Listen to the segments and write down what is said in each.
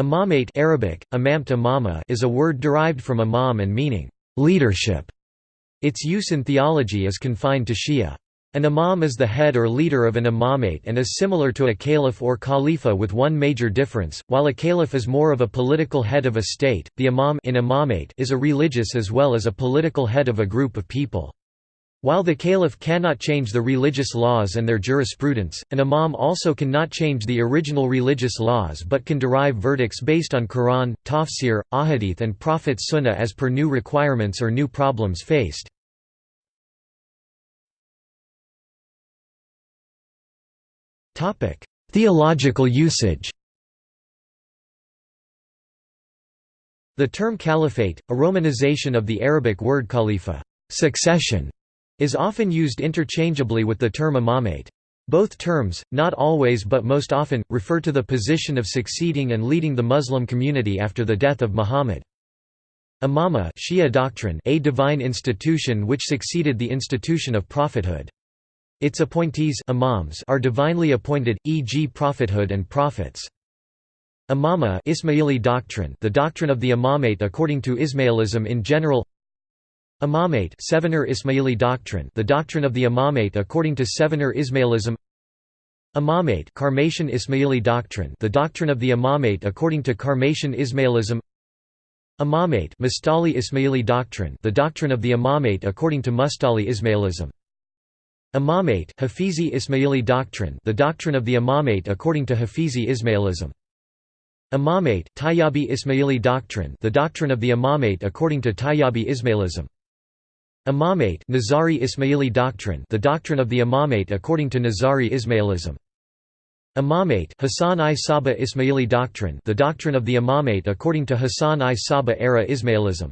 Imamate Arabic, imamt imama is a word derived from imam and meaning, leadership. Its use in theology is confined to Shia. An imam is the head or leader of an imamate and is similar to a caliph or khalifa with one major difference, while a caliph is more of a political head of a state, the imam in imamate is a religious as well as a political head of a group of people. While the caliph cannot change the religious laws and their jurisprudence, an imam also cannot change the original religious laws but can derive verdicts based on Quran, tafsir, ahadith and Prophet's sunnah as per new requirements or new problems faced. Theological usage The term caliphate, a romanization of the Arabic word khalifa succession", is often used interchangeably with the term imamate. Both terms, not always but most often, refer to the position of succeeding and leading the Muslim community after the death of Muhammad. Imama Shia doctrine a divine institution which succeeded the institution of prophethood. Its appointees imams are divinely appointed, e.g. prophethood and prophets. Imama Ismaili doctrine the doctrine of the imamate according to Ismailism in general Imamate Sevener Ismaili doctrine the doctrine of the imamate according to Sevener Ismailism. Imamate Karmatian Ismaili doctrine the doctrine of the imamate according to Karmatian Ismailism. Imamate Mustali Ismaili doctrine the doctrine of the imamate according to Mustali Ismailism. Imamate Hafizi Ismaili doctrine the doctrine of the imamate according to Hafizi Ismailism. Imamate Tayyabi Ismaili doctrine the doctrine of the imamate according to Tayyabi Ismailism Imamate Nizari Ismaili doctrine the doctrine of the imamate according to Nizari Ismailism. Imamate Hassan i Sabbah Ismaili doctrine the doctrine of the imamate according to Hassan i Sabbah era Ismailism.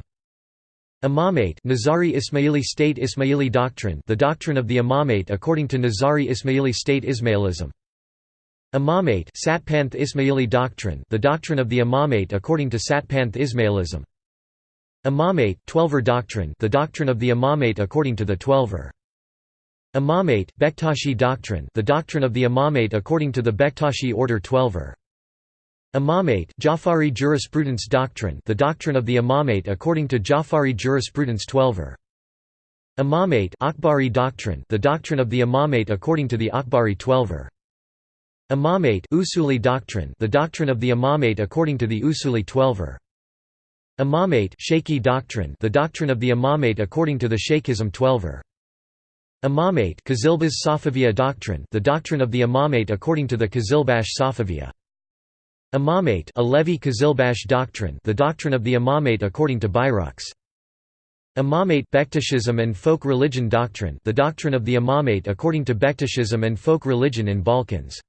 Imamate Nizari Ismaili state Ismaili doctrine the doctrine of the imamate according to Nizari Ismaili state Ismailism. Imamate Satpanth Ismaili doctrine the doctrine of the imamate according to Satpanth Ismailism Imamate Twelver doctrine the doctrine of the imamate according to the Twelver. Imamate Bektashi doctrine the doctrine of the imamate according to the Bektashi order Twelver. Imamate Jafari jurisprudence doctrine the doctrine of the imamate according to Jafari jurisprudence Twelver. Imamate Akbari doctrine the doctrine of the imamate according to the Akbari Twelver. Imamate Usuli doctrine the doctrine of the imamate according to the Usuli Twelver. Imamate Shaykhi doctrine the doctrine of the imamate according to the Shaykhism Twelver. Imamate Qazilbash Safaviya doctrine the doctrine of the imamate according to the Qazilbash Safaviya. Imamate Alevi Qazilbash doctrine the doctrine of the imamate according to Bayruks. Imamate Bektashism and folk religion doctrine the doctrine of the imamate according to Bektashism and folk religion in Balkans.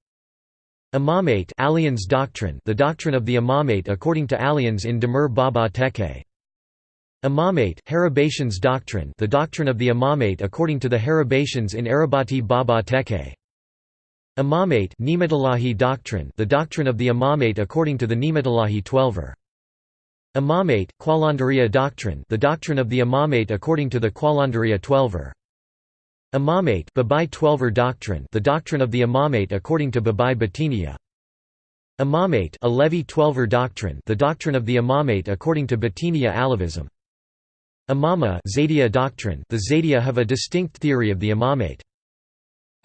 Imamate Alians doctrine the doctrine of the imamate according to Alians in Demir Baba Tekke. Imamate Haribatians doctrine the doctrine of the imamate according to the Haribatians in Arabati Baba Tekke. Imamate Ni'matullahi doctrine the doctrine of the imamate according to the Ni'matullahi Twelver. Imamate Qalandariya doctrine the doctrine of the imamate according to the Qalandariya Twelver. Imamate Babai Twelver doctrine the doctrine of the imamate according to Babai Batiniya. Imamate Alevi Twelver doctrine the doctrine of the imamate according to Batiniya Alevism. Imama Zaydiya doctrine the Zaydiya have a distinct theory of the imamate.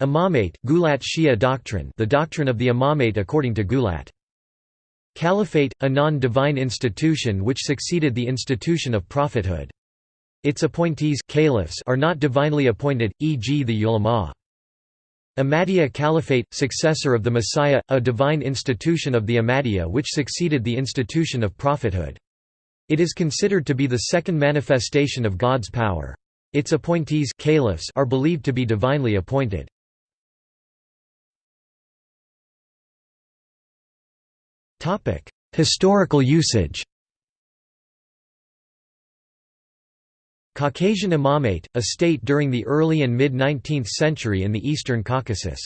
Imamate Gulat Shia doctrine the doctrine of the imamate according to Gulat. Caliphate, a non-divine institution which succeeded the institution of prophethood. Its appointees caliphs are not divinely appointed, e.g. the ulama. Ahmadiyya Caliphate, successor of the Messiah, a divine institution of the Ahmadiyya which succeeded the institution of prophethood. It is considered to be the second manifestation of God's power. Its appointees caliphs are believed to be divinely appointed. Historical usage Caucasian Imamate, a state during the early and mid-19th century in the Eastern Caucasus.